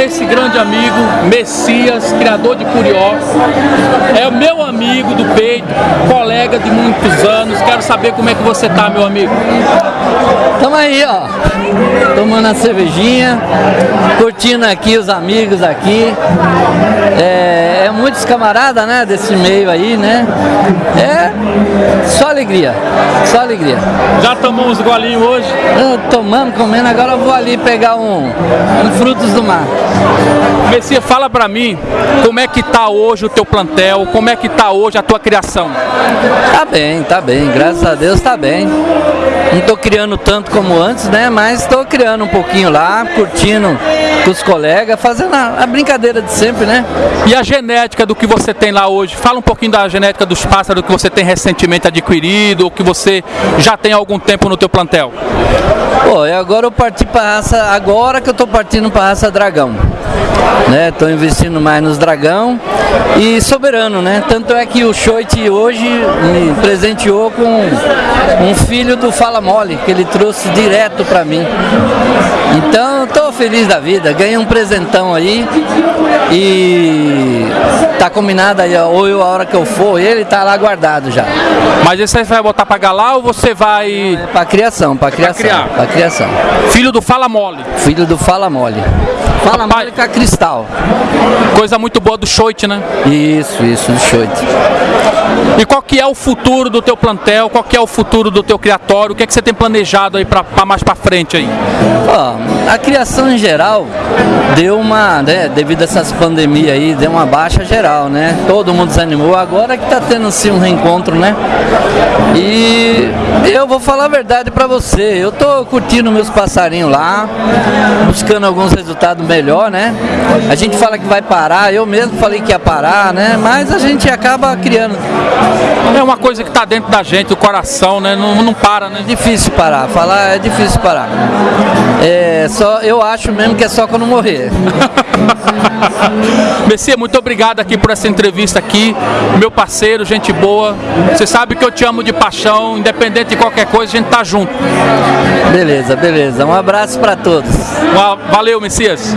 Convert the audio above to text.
esse grande amigo, Messias, criador de Curió. É o meu amigo do peito, colega de muitos anos. Quero saber como é que você tá, meu amigo. Tamo aí, ó. Tomando a cervejinha, curtindo aqui os amigos aqui. É, é muitos camaradas, né, desse meio aí, né? É só alegria, só alegria. Já tomou uns golinhos hoje? Eu tomando, comendo, agora eu vou ali pegar um, um frutos do mar. Messias, fala pra mim como é que tá hoje o teu plantel, como é que tá hoje a tua criação. Tá bem, tá bem, graças a Deus tá bem. Não tô criando tanto como antes, né? Mas tô criando um pouquinho lá, curtindo com os colegas, fazendo a, a brincadeira de sempre, né? E a genética do que você tem lá hoje? Fala um pouquinho da genética dos pássaros que você tem recentemente adquirido, ou que você já tem há algum tempo no teu plantel. Pô, e agora eu parti para raça, agora que eu tô partindo para raça dragão. Né, tô investindo mais nos dragão e soberano, né? Tanto é que o Choit hoje me presenteou com um filho do Fala Mole, que ele trouxe direto para mim. Então, tô feliz da vida, ganhei um presentão aí e tá combinado aí, ou eu a hora que eu for, ele tá lá guardado já. Mas esse aí você vai botar pra galar ou você vai. É pra criação, pra criação. criar. Pra criação. Filho do Fala Mole. Filho do Fala Mole. Fala Papai. Mole com a cristal. Coisa muito boa do Choit, né? Isso, isso, do Choit. E qual que é o futuro do teu plantel? Qual que é o futuro do teu criatório? O que é que você tem planejado aí pra mais pra frente aí? Ó, a criação em geral deu uma, né, devido a essas pandemias aí, deu uma baixa geral, né? Todo mundo desanimou, agora que tá tendo assim um reencontro, né? E eu vou falar a verdade pra você, eu tô curtindo meus passarinhos lá, buscando alguns resultados melhor, né? A gente fala que vai parar, eu mesmo falei que ia parar, né? Mas a gente acaba criando. É uma coisa que tá dentro da gente, do coração, né? Não, não para, né? É difícil parar, falar é difícil parar. É só, eu acho mesmo que é só quando morrer. Messias, muito obrigado aqui por essa entrevista aqui. Meu parceiro, gente boa. Você sabe que eu te amo de paixão, independente de qualquer coisa, a gente tá junto. Beleza, beleza. Um abraço para todos. Valeu, Messias.